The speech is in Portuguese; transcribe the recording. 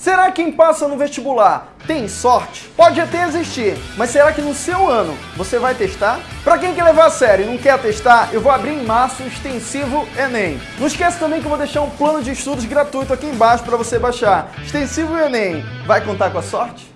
Será que quem passa no vestibular tem sorte? Pode até existir, mas será que no seu ano você vai testar? Para quem quer levar a sério e não quer testar, eu vou abrir em março o extensivo Enem. Não esquece também que eu vou deixar um plano de estudos gratuito aqui embaixo para você baixar. Extensivo Enem, vai contar com a sorte?